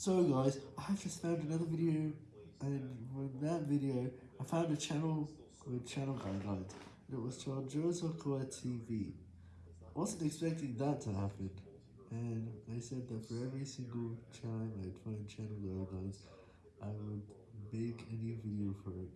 So guys, I just found another video, and from that video, I found a channel with channel guidelines, and it was called Joseph TV. I wasn't expecting that to happen, and they said that for every single time I'd find channel guidelines, I would make a new video for it.